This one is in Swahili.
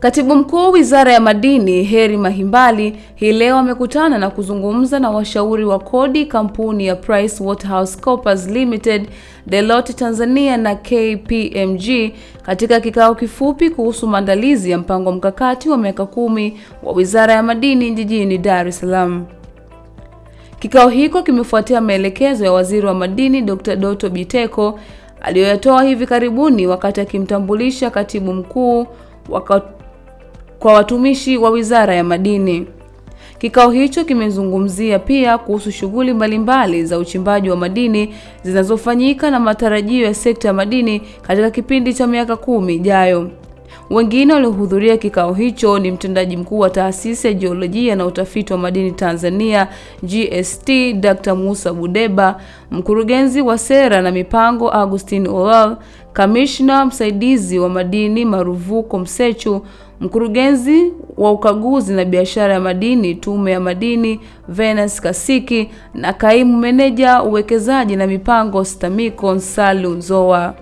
Katibu Mkuu Wizara ya Madini Heri Mahimbali hii leo amekutana na kuzungumza na washauri wa kodi kampuni ya PricewaterhouseCoopers Limited, Deloitte Tanzania na KPMG katika kikao kifupi kuhusu maandalizi ya mpango mkakati wa miaka kumi wa Wizara ya Madini jijini Dar es Salaam. Kikao hiko kimefuatia maelekezo ya Waziri wa Madini Dr. Doto Biteko aliyoyatoa hivi karibuni wakati akimtambulisha Katibu Mkuu waka kwa watumishi wa Wizara ya Madini. Kikao hicho kimezungumzia pia kuhusu shughuli mbalimbali za uchimbaji wa madini zinazofanyika na matarajio ya sekta ya madini katika kipindi cha miaka kumi ijayo. Wengine waliohudhuria kikao hicho ni mtendaji mkuu wa Taasisi ya Jiolojia na Utafiti wa Madini Tanzania GST, Dr. Musa Budeba, mkurugenzi wa sera na mipango Augustine Olal, kamishna msaidizi wa madini Maruvuko Msechu, mkurugenzi wa ukaguzi na biashara ya madini Tume ya Madini Venus Kasiki na kaimu meneja uwekezaji na mipango STAMICO Nsalu Nzoa.